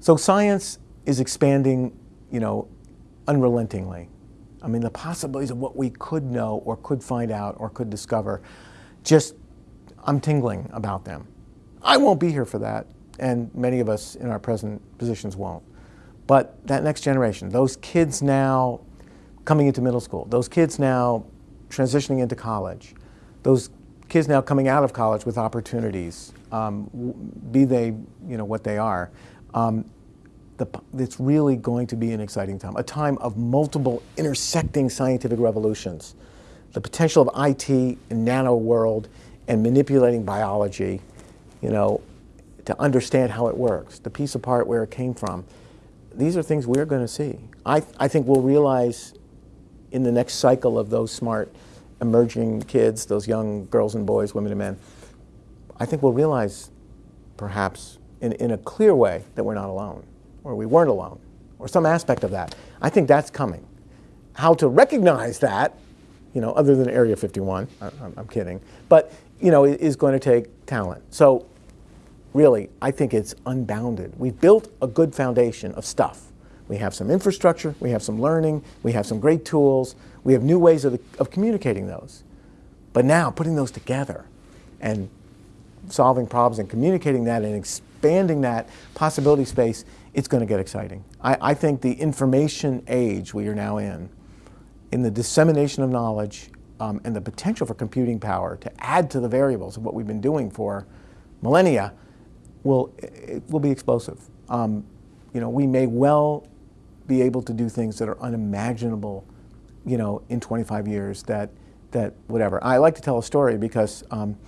So science is expanding, you know, unrelentingly. I mean, the possibilities of what we could know or could find out or could discover, just, I'm tingling about them. I won't be here for that, and many of us in our present positions won't. But that next generation, those kids now coming into middle school, those kids now transitioning into college, those kids now coming out of college with opportunities, um, be they you know what they are, um, the, it's really going to be an exciting time, a time of multiple intersecting scientific revolutions. The potential of IT in nano world and manipulating biology, you know, to understand how it works, to piece apart where it came from. These are things we're going to see. I, I think we'll realize in the next cycle of those smart emerging kids, those young girls and boys, women and men, I think we'll realize perhaps in, in a clear way that we're not alone, or we weren't alone, or some aspect of that. I think that's coming. How to recognize that, you know, other than Area 51, I, I'm kidding, but, you know, is going to take talent. So really, I think it's unbounded. We've built a good foundation of stuff. We have some infrastructure, we have some learning, we have some great tools, we have new ways of, of communicating those. But now, putting those together and solving problems and communicating that and expanding that possibility space, it's going to get exciting. I, I think the information age we are now in, in the dissemination of knowledge um, and the potential for computing power to add to the variables of what we've been doing for millennia will, will be explosive. Um, you know, we may well be able to do things that are unimaginable, you know, in 25 years that, that whatever. I like to tell a story because um,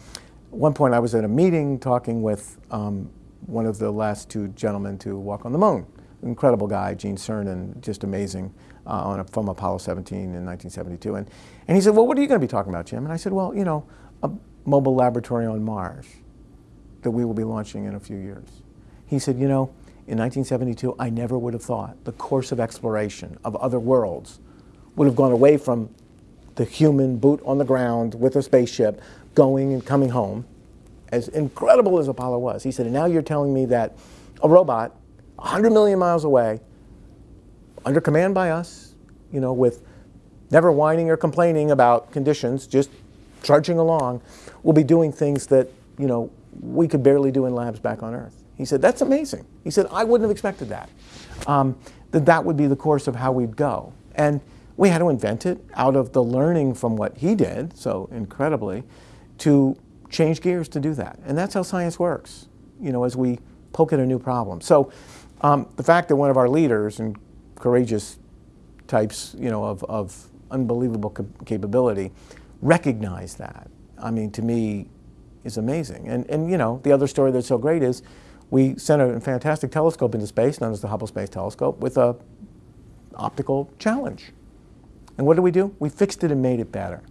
one point I was at a meeting talking with um, one of the last two gentlemen to walk on the moon. Incredible guy, Gene Cernan, just amazing, uh, on a, from Apollo 17 in 1972. And, and he said, well, what are you going to be talking about, Jim? And I said, well, you know, a mobile laboratory on Mars that we will be launching in a few years. He said, you know, in 1972, I never would have thought the course of exploration of other worlds would have gone away from the human boot on the ground with a spaceship going and coming home, as incredible as Apollo was. He said, and now you're telling me that a robot 100 million miles away, under command by us, you know, with never whining or complaining about conditions, just trudging along, will be doing things that, you know, we could barely do in labs back on Earth. He said, that's amazing. He said, I wouldn't have expected that. Um, that that would be the course of how we'd go. And we had to invent it out of the learning from what he did, so incredibly, to change gears to do that. And that's how science works, you know, as we poke at a new problem. So um, the fact that one of our leaders and courageous types, you know, of, of unbelievable capability recognize that, I mean, to me, is amazing. And, and you know, the other story that's so great is we sent a fantastic telescope into space, known as the Hubble Space Telescope, with a optical challenge. And what did we do? We fixed it and made it better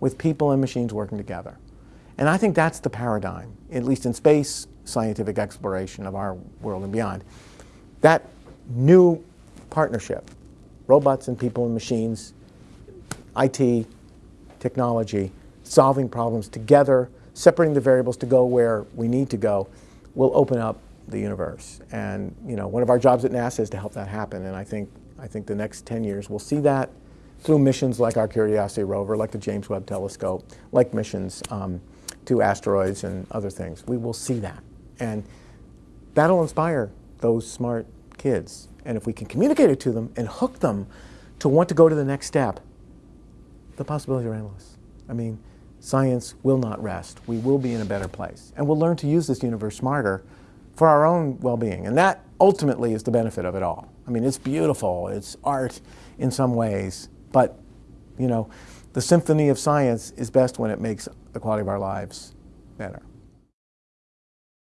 with people and machines working together. And I think that's the paradigm, at least in space scientific exploration of our world and beyond. That new partnership, robots and people and machines, IT, technology, solving problems together separating the variables to go where we need to go will open up the universe. And you know, one of our jobs at NASA is to help that happen. And I think, I think the next 10 years we'll see that through missions like our Curiosity rover, like the James Webb Telescope, like missions um, to asteroids and other things. We will see that. And that'll inspire those smart kids. And if we can communicate it to them and hook them to want to go to the next step, the possibilities are endless. I mean, science will not rest. We will be in a better place. And we'll learn to use this universe smarter for our own well-being. And that ultimately is the benefit of it all. I mean, it's beautiful, it's art in some ways, but, you know, the symphony of science is best when it makes the quality of our lives better.